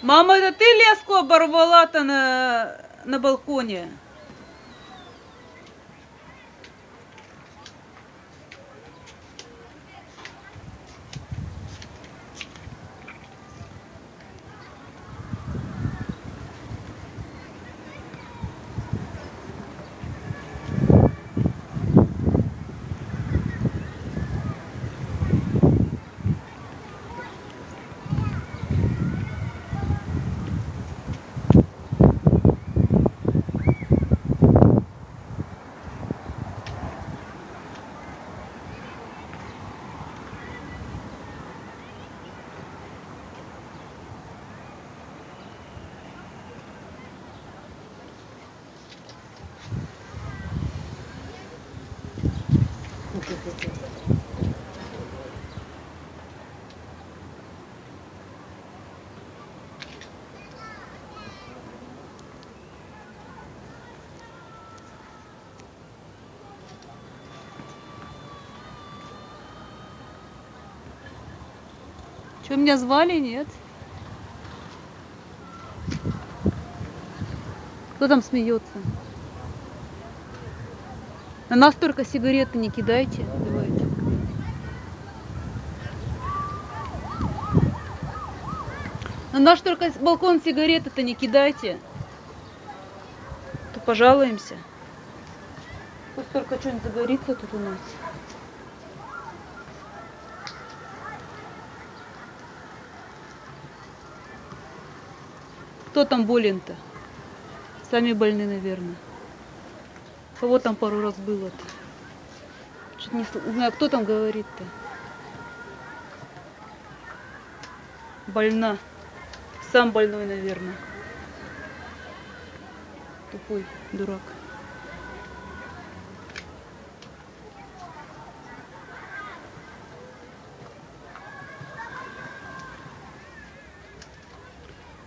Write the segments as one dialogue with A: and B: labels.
A: Мама, это ты леску оборвала-то на, на балконе? Что, меня звали, нет? Кто там смеется? На нас сигареты не кидайте. Давайте. На наш только балкон сигареты-то не кидайте. То пожалуемся. Пусть только что-нибудь загорится тут у нас. Кто там болен-то? Сами больны, наверное. Кого там пару раз было-то? Чуть не, знаю, кто там говорит-то? Больна. Сам больной, наверное. Тупой дурак.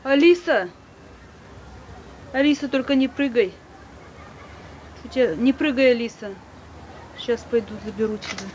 A: Алиса! Алиса, только не прыгай. Не прыгай, Алиса. Сейчас пойду заберу тебя.